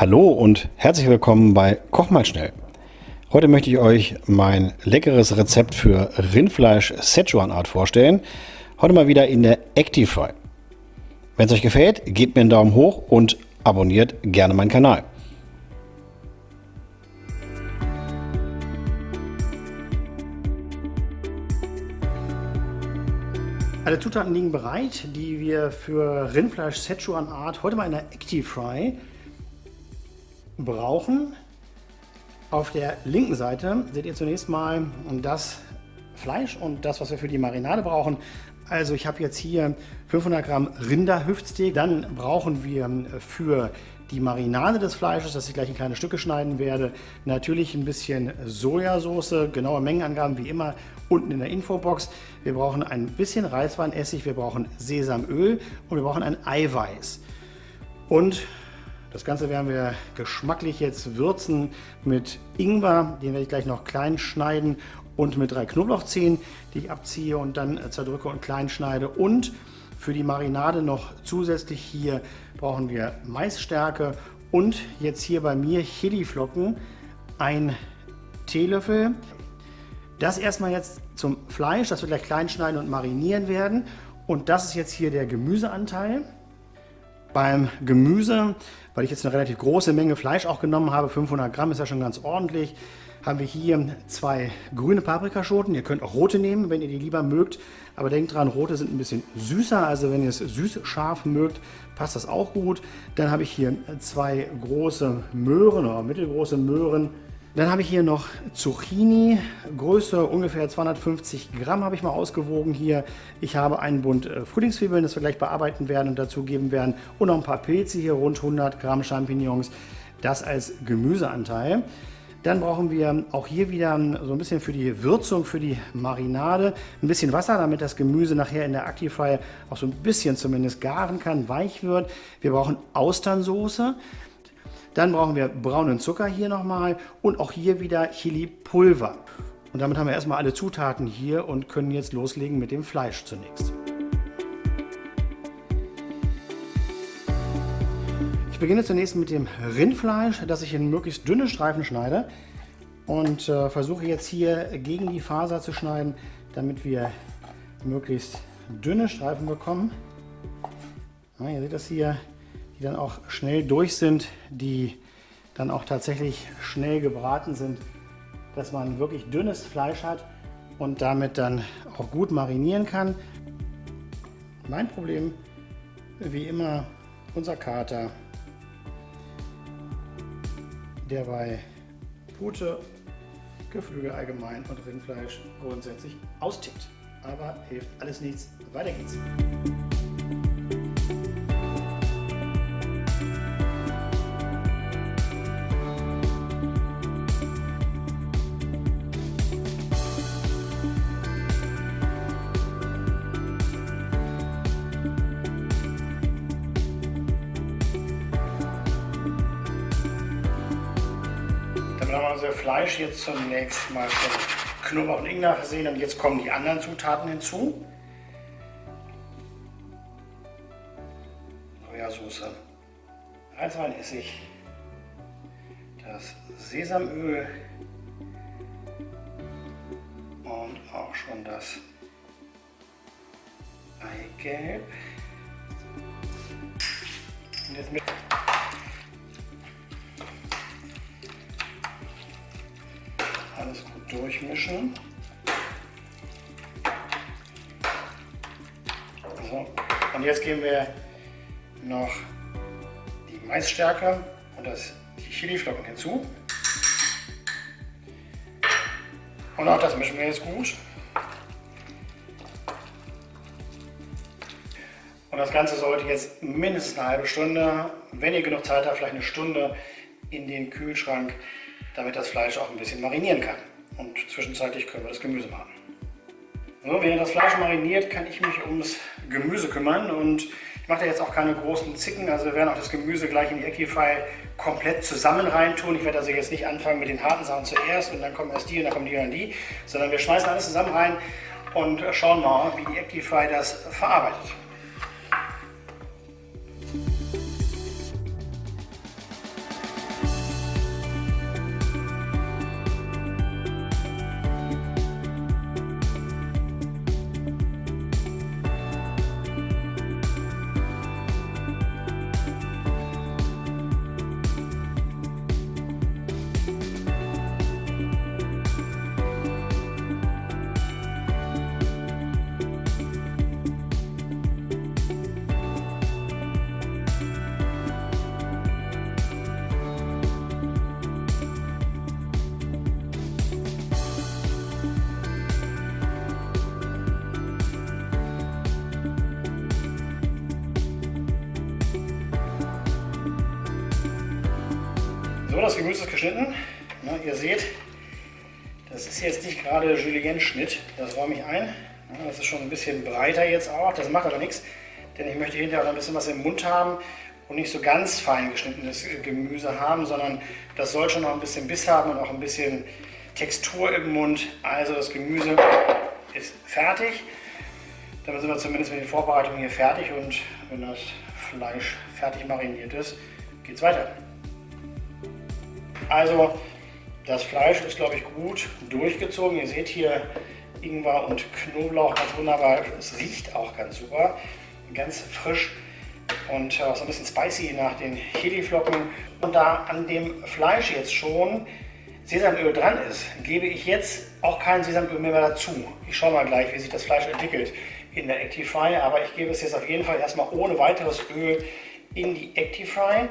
Hallo und herzlich willkommen bei Koch mal schnell. Heute möchte ich euch mein leckeres Rezept für Rindfleisch Szechuan Art vorstellen. Heute mal wieder in der Actifry. Wenn es euch gefällt, gebt mir einen Daumen hoch und abonniert gerne meinen Kanal. Alle Zutaten liegen bereit, die wir für Rindfleisch Szechuan Art heute mal in der Actifry brauchen. Auf der linken Seite seht ihr zunächst mal das Fleisch und das, was wir für die Marinade brauchen. Also ich habe jetzt hier 500 Gramm Rinderhüftsteak. Dann brauchen wir für die Marinade des Fleisches, das ich gleich in kleine Stücke schneiden werde, natürlich ein bisschen Sojasauce, genaue Mengenangaben wie immer unten in der Infobox. Wir brauchen ein bisschen Reisweinessig, wir brauchen Sesamöl und wir brauchen ein Eiweiß. Und das Ganze werden wir geschmacklich jetzt würzen mit Ingwer, den werde ich gleich noch klein schneiden und mit drei Knoblauchzehen, die ich abziehe und dann zerdrücke und klein schneide. Und für die Marinade noch zusätzlich hier brauchen wir Maisstärke und jetzt hier bei mir Chiliflocken, ein Teelöffel. Das erstmal jetzt zum Fleisch, das wir gleich klein schneiden und marinieren werden. Und das ist jetzt hier der Gemüseanteil. Beim Gemüse, weil ich jetzt eine relativ große Menge Fleisch auch genommen habe, 500 Gramm ist ja schon ganz ordentlich, haben wir hier zwei grüne Paprikaschoten. Ihr könnt auch rote nehmen, wenn ihr die lieber mögt. Aber denkt dran, rote sind ein bisschen süßer. Also wenn ihr es süß-scharf mögt, passt das auch gut. Dann habe ich hier zwei große Möhren oder mittelgroße Möhren. Dann habe ich hier noch Zucchini, Größe ungefähr 250 Gramm habe ich mal ausgewogen hier. Ich habe einen Bund äh, Frühlingszwiebeln, das wir gleich bearbeiten werden und dazu geben werden. Und noch ein paar Pilze hier, rund 100 Gramm Champignons. Das als Gemüseanteil. Dann brauchen wir auch hier wieder so ein bisschen für die Würzung, für die Marinade, ein bisschen Wasser, damit das Gemüse nachher in der Actifryer auch so ein bisschen zumindest garen kann, weich wird. Wir brauchen Austernsoße. Dann brauchen wir braunen Zucker hier nochmal und auch hier wieder Chili-Pulver. Und damit haben wir erstmal alle Zutaten hier und können jetzt loslegen mit dem Fleisch zunächst. Ich beginne zunächst mit dem Rindfleisch, das ich in möglichst dünne Streifen schneide und äh, versuche jetzt hier gegen die Faser zu schneiden, damit wir möglichst dünne Streifen bekommen. Ja, ihr seht das hier, die dann auch schnell durch sind, die dann auch tatsächlich schnell gebraten sind, dass man wirklich dünnes Fleisch hat und damit dann auch gut marinieren kann. Mein Problem, wie immer, unser Kater, der bei Pute, Geflügel allgemein und Rindfleisch grundsätzlich austickt. Aber hilft alles nichts. Weiter geht's. Dann haben wir unser Fleisch jetzt zunächst mal von Knoblauch und Ingwer versehen und jetzt kommen die anderen Zutaten hinzu. Sojasauce, Reisweinessig, das Sesamöl und auch schon das Eigelb. Und jetzt mit durchmischen. So. Und jetzt geben wir noch die Maisstärke und das, die Chiliflocken hinzu. Und auch das mischen wir jetzt gut. Und das Ganze sollte jetzt mindestens eine halbe Stunde, wenn ihr genug Zeit habt, vielleicht eine Stunde in den Kühlschrank damit das Fleisch auch ein bisschen marinieren kann. Und zwischenzeitlich können wir das Gemüse machen. So, während das Fleisch mariniert, kann ich mich ums Gemüse kümmern und ich mache da jetzt auch keine großen Zicken, also wir werden auch das Gemüse gleich in die Equify komplett zusammen reintun. Ich werde also jetzt nicht anfangen mit den harten Sachen zuerst und dann kommen erst die und dann kommen die und die, sondern wir schmeißen alles zusammen rein und schauen mal, wie die Equify das verarbeitet. Das Gemüse ist geschnitten. Na, ihr seht, das ist jetzt nicht gerade Julienne-Schnitt. Das räume ich ein. Ja, das ist schon ein bisschen breiter jetzt auch. Das macht aber nichts, denn ich möchte hinterher noch ein bisschen was im Mund haben und nicht so ganz fein geschnittenes Gemüse haben, sondern das soll schon noch ein bisschen Biss haben und auch ein bisschen Textur im Mund. Also das Gemüse ist fertig. Damit sind wir zumindest mit den Vorbereitungen hier fertig und wenn das Fleisch fertig mariniert ist, geht es weiter. Also das Fleisch ist glaube ich gut durchgezogen. Ihr seht hier Ingwer und Knoblauch ganz wunderbar. Es riecht auch ganz super, ganz frisch und auch so ein bisschen spicy nach den Chiliflocken. Und da an dem Fleisch jetzt schon Sesamöl dran ist, gebe ich jetzt auch kein Sesamöl mehr dazu. Ich schaue mal gleich, wie sich das Fleisch entwickelt in der Actifry, aber ich gebe es jetzt auf jeden Fall erstmal ohne weiteres Öl in die Actifry.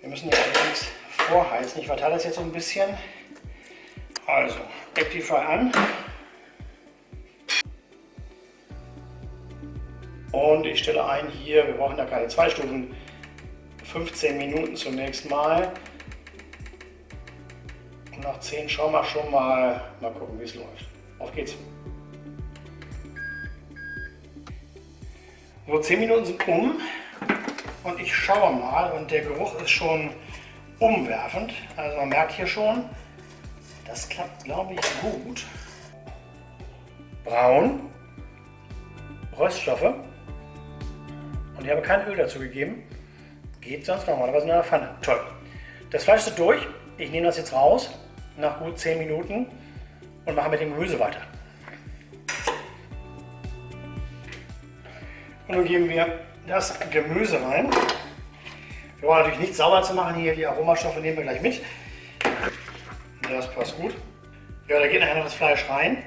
Wir müssen jetzt allerdings vorheizen. Ich verteile das jetzt so ein bisschen. Also, Actifry an. Und ich stelle ein hier, wir brauchen da keine zwei Stufen, 15 Minuten zunächst mal. Und nach 10 schauen wir schon mal, mal gucken wie es läuft. Auf geht's. So, 10 Minuten sind um und ich schaue mal und der Geruch ist schon umwerfend. Also man merkt hier schon, das klappt glaube ich gut. Braun, Röststoffe und ich habe kein Öl dazu gegeben. Geht sonst normalerweise in einer Pfanne. Toll. Das Fleisch ist durch. Ich nehme das jetzt raus nach gut 10 Minuten und mache mit dem Gemüse weiter. Und nun geben wir das Gemüse rein. Wir wollen natürlich nicht sauber zu machen hier, die Aromastoffe nehmen wir gleich mit. Das passt gut. Ja, da geht nachher noch das Fleisch rein.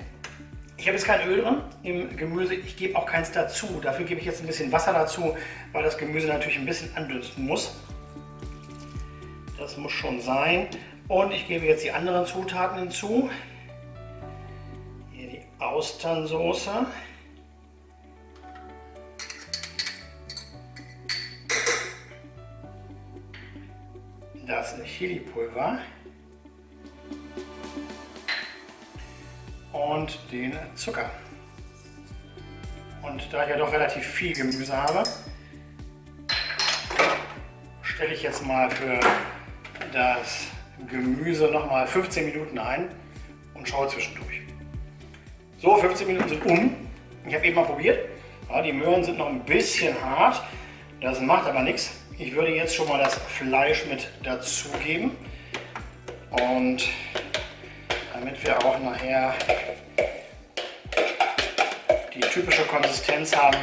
Ich habe jetzt kein Öl drin im Gemüse, ich gebe auch keins dazu. Dafür gebe ich jetzt ein bisschen Wasser dazu, weil das Gemüse natürlich ein bisschen andünsten muss. Das muss schon sein. Und ich gebe jetzt die anderen Zutaten hinzu. Hier die Austernsoße. Das Chili-Pulver und den Zucker. Und da ich ja doch relativ viel Gemüse habe, stelle ich jetzt mal für das Gemüse noch mal 15 Minuten ein und schaue zwischendurch. So, 15 Minuten sind um. Ich habe eben mal probiert. Ja, die Möhren sind noch ein bisschen hart. Das macht aber nichts. Ich würde jetzt schon mal das Fleisch mit dazugeben. Und damit wir auch nachher die typische Konsistenz haben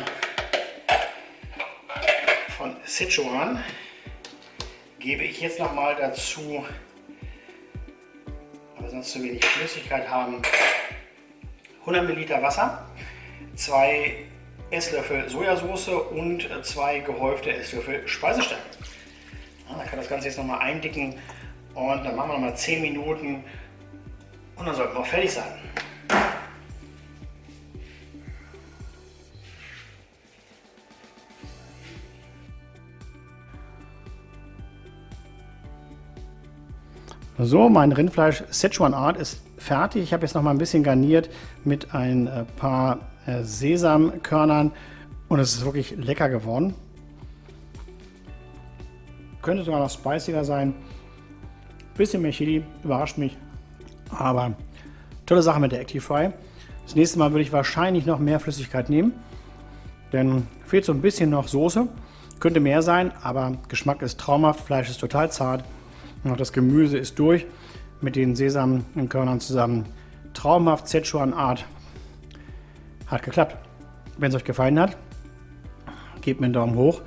von Sichuan, gebe ich jetzt noch mal dazu, weil wir sonst zu wenig Flüssigkeit haben, 100 Milliliter Wasser, zwei Esslöffel Sojasauce und zwei gehäufte Esslöffel Speisestärke. Ja, dann kann das Ganze jetzt nochmal eindicken und dann machen wir nochmal 10 Minuten und dann sollten wir auch fertig sein. So, mein Rindfleisch Szechuan Art ist fertig. Ich habe jetzt noch mal ein bisschen garniert mit ein äh, paar Sesamkörnern und es ist wirklich lecker geworden. Könnte sogar noch spiciger sein. Bisschen mehr Chili, überrascht mich. Aber tolle Sache mit der Actifry. Das nächste Mal würde ich wahrscheinlich noch mehr Flüssigkeit nehmen. Denn fehlt so ein bisschen noch Soße. Könnte mehr sein, aber Geschmack ist traumhaft. Fleisch ist total zart. Und auch das Gemüse ist durch mit den Sesamkörnern zusammen. Traumhaft Szechuan Art. Hat geklappt. Wenn es euch gefallen hat, gebt mir einen Daumen hoch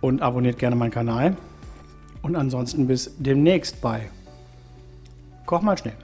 und abonniert gerne meinen Kanal. Und ansonsten bis demnächst bei Koch mal schnell.